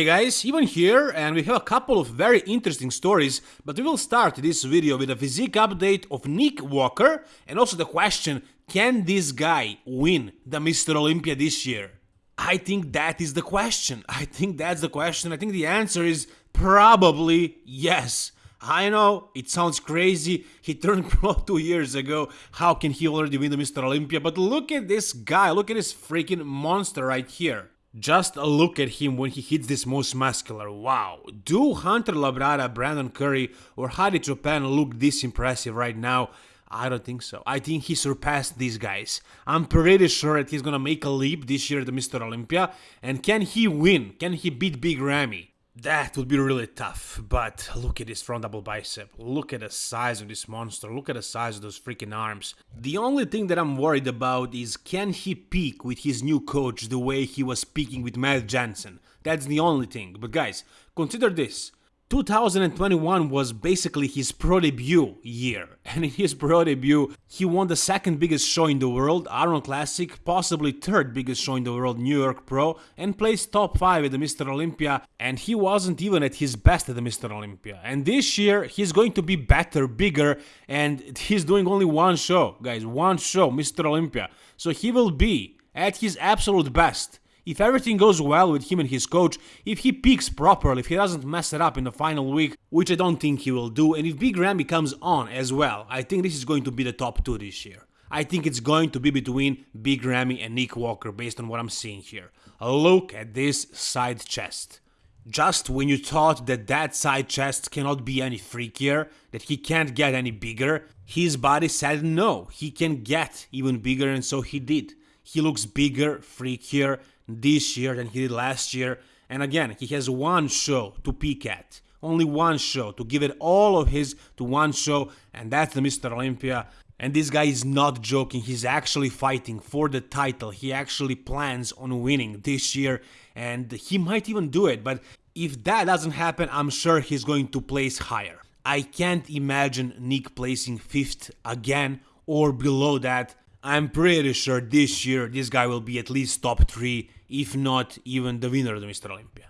Hey guys, Ivan here and we have a couple of very interesting stories, but we will start this video with a physique update of Nick Walker and also the question, can this guy win the Mr. Olympia this year? I think that is the question. I think that's the question. I think the answer is probably yes. I know, it sounds crazy, he turned pro two years ago, how can he already win the Mr. Olympia? But look at this guy, look at this freaking monster right here. Just a look at him when he hits this most muscular, wow. Do Hunter Labrada, Brandon Curry or Hadi Choopan look this impressive right now? I don't think so. I think he surpassed these guys. I'm pretty sure that he's gonna make a leap this year at the Mr. Olympia. And can he win? Can he beat Big Ramy? That would be really tough, but look at this front double bicep, look at the size of this monster, look at the size of those freaking arms. The only thing that I'm worried about is can he peak with his new coach the way he was peaking with Matt Jansen? That's the only thing, but guys, consider this, 2021 was basically his pro debut year, and in his pro debut, he won the second biggest show in the world, Arnold Classic, possibly third biggest show in the world, New York Pro, and placed top 5 at the Mr. Olympia, and he wasn't even at his best at the Mr. Olympia. And this year, he's going to be better, bigger, and he's doing only one show, guys, one show, Mr. Olympia. So he will be at his absolute best if everything goes well with him and his coach, if he peaks properly, if he doesn't mess it up in the final week, which I don't think he will do, and if Big Ramy comes on as well, I think this is going to be the top two this year. I think it's going to be between Big Ramy and Nick Walker based on what I'm seeing here. Look at this side chest. Just when you thought that that side chest cannot be any freakier, that he can't get any bigger, his body said no, he can get even bigger and so he did. He looks bigger, freakier, this year than he did last year. And again, he has one show to peak at. Only one show to give it all of his to one show, and that's the Mr. Olympia. And this guy is not joking, he's actually fighting for the title. He actually plans on winning this year, and he might even do it. But if that doesn't happen, I'm sure he's going to place higher. I can't imagine Nick placing fifth again or below that. I'm pretty sure this year this guy will be at least top 3, if not even the winner of the Mr. Olympia.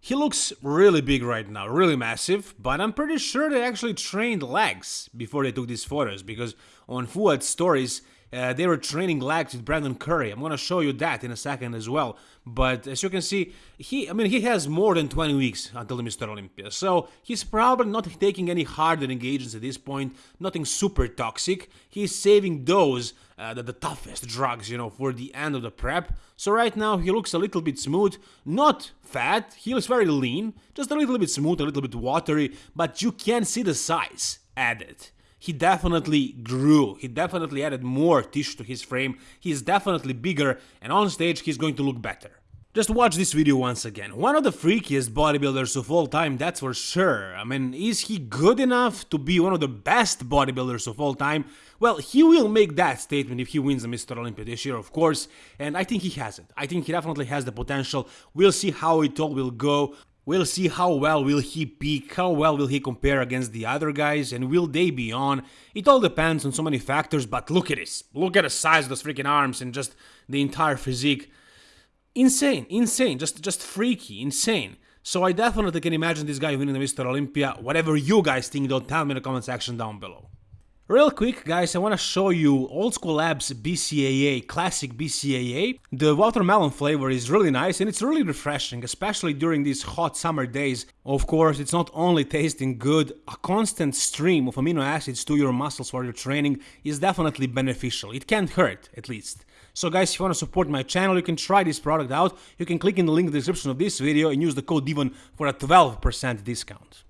He looks really big right now, really massive, but I'm pretty sure they actually trained legs before they took these photos, because on Fouad's stories, uh, they were training legs with Brandon Curry. I'm gonna show you that in a second as well. But as you can see, he I mean he has more than 20 weeks until the Mr. Olympia. So he's probably not taking any harder engagements at this point, nothing super toxic. He's saving those uh, the, the toughest drugs, you know, for the end of the prep. So right now he looks a little bit smooth, not fat, he looks very lean, just a little bit smooth, a little bit watery, but you can see the size added he definitely grew. He definitely added more tissue to his frame. He's definitely bigger and on stage he's going to look better. Just watch this video once again. One of the freakiest bodybuilders of all time, that's for sure. I mean, is he good enough to be one of the best bodybuilders of all time? Well, he will make that statement if he wins the Mr. Olympia this year, of course, and I think he has it. I think he definitely has the potential. We'll see how it all will go. We'll see how well will he peak, how well will he compare against the other guys, and will they be on. It all depends on so many factors, but look at this. Look at the size of those freaking arms and just the entire physique. Insane, insane, just just freaky, insane. So I definitely can imagine this guy winning the Mr. Olympia. Whatever you guys think, don't tell me in the comment section down below. Real quick guys, I want to show you Old School Labs BCAA, classic BCAA. The watermelon flavor is really nice and it's really refreshing, especially during these hot summer days. Of course, it's not only tasting good, a constant stream of amino acids to your muscles while you're training is definitely beneficial. It can't hurt, at least. So guys, if you want to support my channel, you can try this product out. You can click in the link in the description of this video and use the code DIVON for a 12% discount.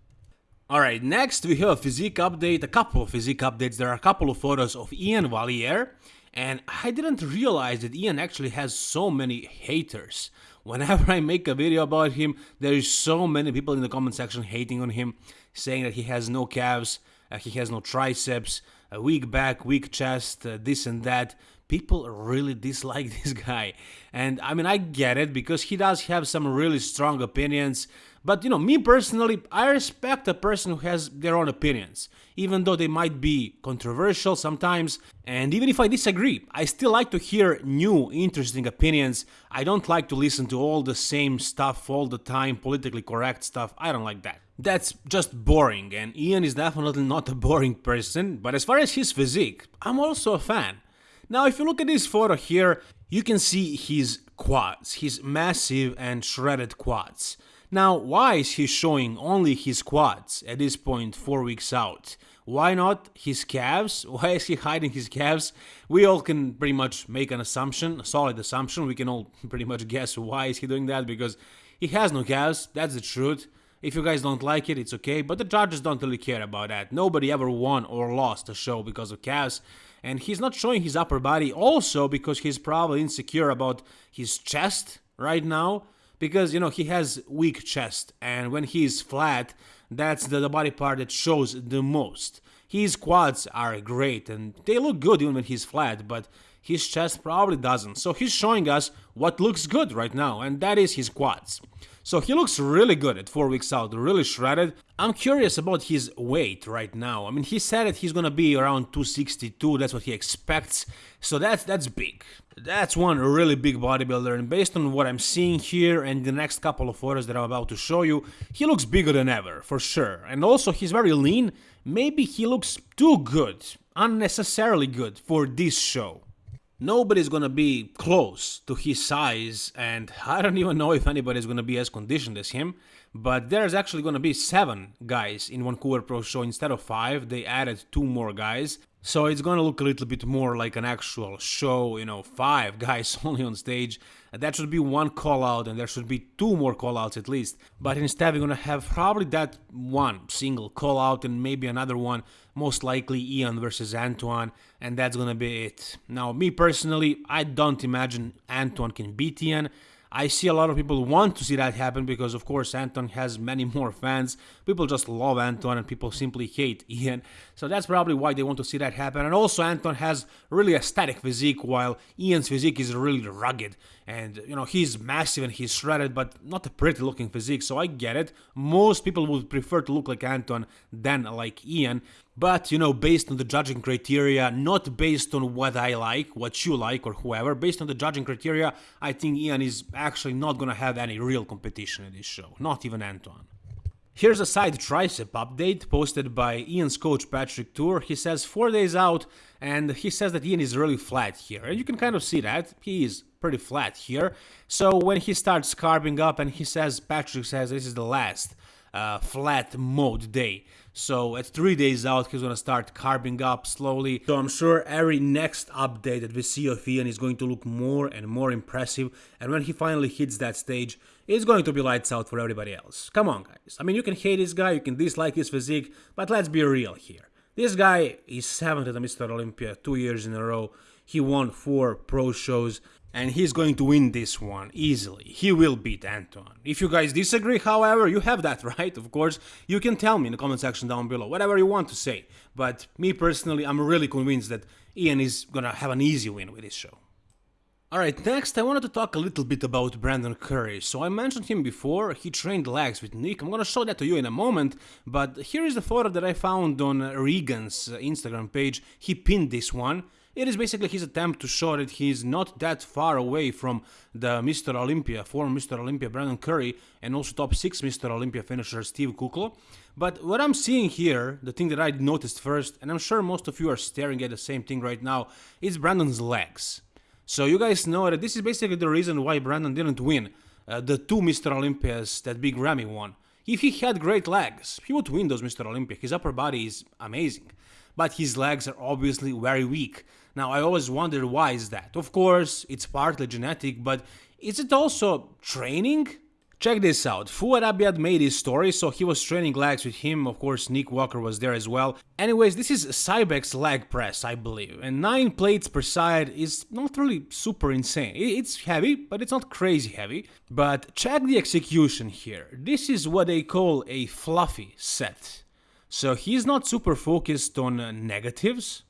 Alright, next we have a physique update, a couple of physique updates, there are a couple of photos of Iain Valliere, and I didn't realize that Iain actually has so many haters. Whenever I make a video about him, there is so many people in the comment section hating on him, saying that he has no calves, uh, he has no triceps, a weak back, weak chest, uh, this and that. People really dislike this guy. And I mean, I get it because he does have some really strong opinions, But you know, me personally, I respect a person who has their own opinions, even though they might be controversial sometimes. And even if I disagree, I still like to hear new, interesting opinions. I don't like to listen to all the same stuff all the time, politically correct stuff. I don't like that. That's just boring, and Iain is definitely not a boring person, but as far as his physique, I'm also a fan. Now, if you look at this photo here, you can see his quads, his massive and shredded quads. Now, why is he showing only his quads at this point 4 weeks out? Why not his calves? Why is he hiding his calves? We all can pretty much make an assumption, a solid assumption. We can all pretty much guess why is he doing that because he has no calves, that's the truth. If you guys don't like it, it's okay, but the judges don't really care about that. Nobody ever won or lost a show because of calves, and he's not showing his upper body also because he's probably insecure about his chest right now because you know he has weak chest and when he's flat that's the, the body part that shows the most. His quads are great and they look good even when he's flat but his chest probably doesn't. So he's showing us what looks good right now and that is his quads so he looks really good at 4 weeks out, really shredded. I'm curious about his weight right now. I mean, he said that he's gonna be around 262, that's what he expects. So that's that's big. That's one really big bodybuilder and based on what I'm seeing here and the next couple of photos that I'm about to show you, he looks bigger than ever, for sure. And also he's very lean, maybe he looks too good, unnecessarily good for this show nobody's gonna be close to his size, and I don't even know if anybody's gonna be as conditioned as him. But there's actually gonna be seven guys in Vancouver Pro Show instead of five. They added two more guys. So it's gonna look a little bit more like an actual show, you know, five guys only on stage. That should be one call out, and there should be two more call outs at least. But instead, we're gonna have probably that one single call out and maybe another one, most likely Iain versus Antoine, and that's gonna be it. Now, me personally, I don't imagine Antoine can beat Iain. I see a lot of people want to see that happen because, of course, Anton has many more fans. People just love Anton and people simply hate Iain. So that's probably why they want to see that happen. And also, Anton has really a static physique while Iain's physique is really rugged. And, you know, he's massive and he's shredded, but not a pretty looking physique. So I get it. Most people would prefer to look like Anton than like Iain. But, you know, based on the judging criteria, not based on what I like, what you like, or whoever, based on the judging criteria, I think Iain is actually not gonna have any real competition in this show, not even Antoine. Here's a side tricep update posted by Iain's coach Patrick Tuor. He says 4 days out and he says that Iain is really flat here. And you can kind of see that. He is pretty flat here. So when he starts carving up and he says, Patrick says this is the last uh, flat mode day. So at three days out, he's gonna start carving up slowly. So I'm sure every next update that we see of Iain is going to look more and more impressive. And when he finally hits that stage, it's going to be lights out for everybody else. Come on, guys. I mean, you can hate this guy, you can dislike his physique, but let's be real here. This guy is seventh at the Mr. Olympia two years in a row. He won four pro shows and he's going to win this one easily. He will beat Anton. If you guys disagree, however, you have that right, of course. You can tell me in the comment section down below, whatever you want to say. But me personally, I'm really convinced that Iain is gonna have an easy win with this show. Alright, next I wanted to talk a little bit about Brandon Curry. So I mentioned him before, he trained legs with Nick, I'm gonna show that to you in a moment, but here is the photo that I found on Regan's Instagram page, he pinned this one. It is basically his attempt to show that he's not that far away from the Mr. Olympia, former Mr. Olympia Brandon Curry, and also top 6 Mr. Olympia finisher Steve Kuclo. But what I'm seeing here, the thing that I noticed first, and I'm sure most of you are staring at the same thing right now, is Brandon's legs. So you guys know that this is basically the reason why Brandon didn't win uh, the two Mr. Olympias that Big Ramy won. If he had great legs, he would win those Mr. Olympia. His upper body is amazing but his legs are obviously very weak. Now, I always wondered why is that. Of course, it's partly genetic, but is it also training? Check this out, Fouad Abiad made his story, so he was training legs with him, of course Nick Walker was there as well. Anyways, this is Cybex leg press, I believe, and 9 plates per side is not really super insane. It's heavy, but it's not crazy heavy. But check the execution here, this is what they call a fluffy set. So he's not super focused on uh, negatives.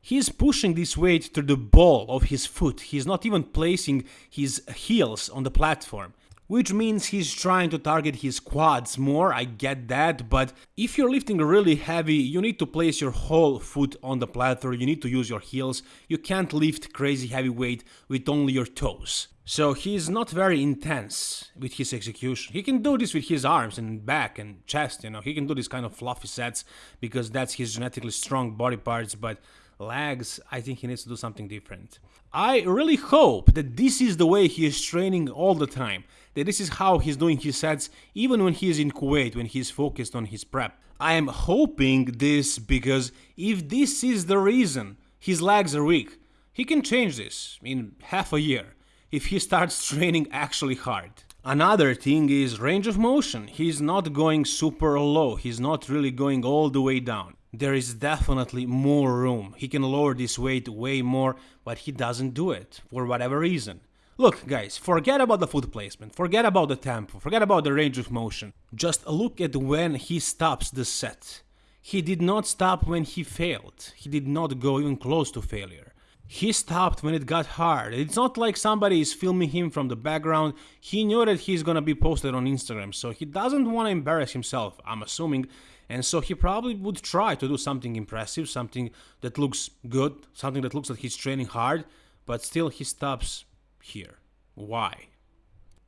He's pushing this weight through the ball of his foot. He's not even placing his heels on the platform. which means he's trying to target his quads more, I get that, but if you're lifting really heavy, you need to place your whole foot on the platform, you need to use your heels, you can't lift crazy heavy weight with only your toes. So he's not very intense with his execution. He can do this with his arms and back and chest, you know, he can do this kind of fluffy sets because that's his genetically strong body parts, but legs, I think he needs to do something different. I really hope that this is the way he is training all the time that this is how he's doing his sets even when he's in Kuwait, when he's focused on his prep. I am hoping this because if this is the reason his legs are weak, he can change this in half a year if he starts training actually hard. Another thing is range of motion. He's not going super low, he's not really going all the way down. There is definitely more room. He can lower this weight way more, but he doesn't do it for whatever reason. Look, guys, forget about the foot placement, forget about the tempo, forget about the range of motion. Just look at when he stops the set. He did not stop when he failed. He did not go even close to failure. He stopped when it got hard. It's not like somebody is filming him from the background. He knew that he's gonna be posted on Instagram, so he doesn't want to embarrass himself, I'm assuming. And so he probably would try to do something impressive, something that looks good, something that looks like he's training hard, but still he stops here. Why?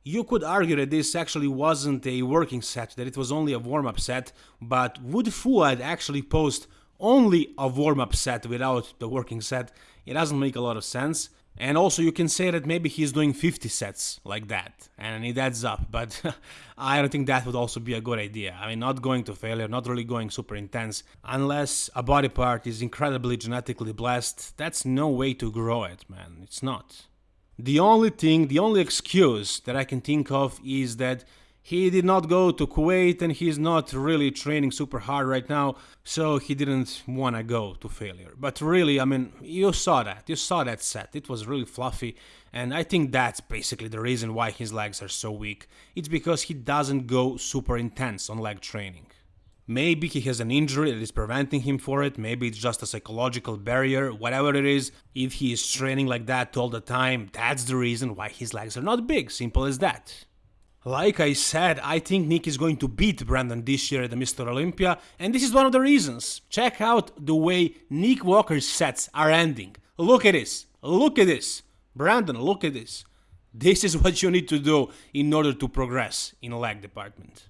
You could argue that this actually wasn't a working set, that it was only a warm-up set, but would Fouad actually post only a warm-up set without the working set? It doesn't make a lot of sense. And also you can say that maybe he's doing 50 sets like that, and it adds up, but I don't think that would also be a good idea. I mean, not going to failure, not really going super intense, unless a body part is incredibly genetically blessed, that's no way to grow it, man, it's not. The only thing, the only excuse that I can think of is that he did not go to Kuwait and he's not really training super hard right now, so he didn't want to go to failure. But really, I mean, you saw that. You saw that set. It was really fluffy, and I think that's basically the reason why his legs are so weak. It's because he doesn't go super intense on leg training. Maybe he has an injury that is preventing him for it, maybe it's just a psychological barrier, whatever it is. If he is training like that all the time, that's the reason why his legs are not big, simple as that. Like I said, I think Nick is going to beat Brandon this year at the Mr. Olympia, and this is one of the reasons. Check out the way Nick Walker's sets are ending. Look at this, look at this. Brandon, look at this. This is what you need to do in order to progress in leg department.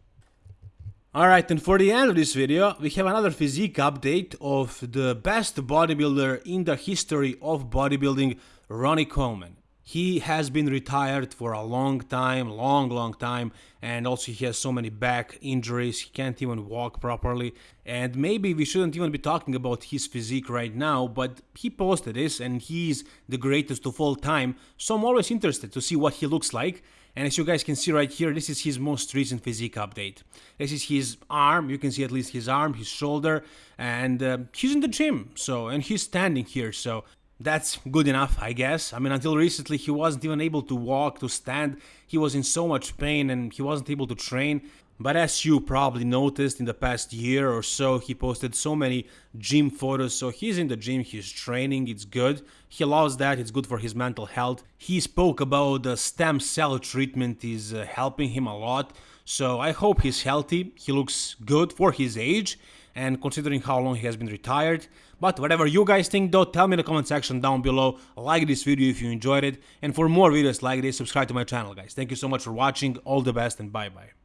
Alright, and for the end of this video, we have another physique update of the best bodybuilder in the history of bodybuilding, Ronnie Coleman. He has been retired for a long time, long, long time, and also he has so many back injuries, he can't even walk properly. And maybe we shouldn't even be talking about his physique right now, but he posted this and he's the greatest of all time, so I'm always interested to see what he looks like. And as you guys can see right here, this is his most recent physique update. This is his arm, you can see at least his arm, his shoulder, and uh, he's in the gym, so, and he's standing here, so that's good enough, I guess. I mean, until recently, he wasn't even able to walk, to stand. He was in so much pain and he wasn't able to train. But as you probably noticed in the past year or so, he posted so many gym photos. So he's in the gym, he's training, it's good. He loves that, it's good for his mental health. He spoke about the stem cell treatment is uh, helping him a lot. So I hope he's healthy. He looks good for his age and considering how long he has been retired. But whatever you guys think though, tell me in the comment section down below, like this video if you enjoyed it, and for more videos like this, subscribe to my channel guys. Thank you so much for watching, all the best and bye bye.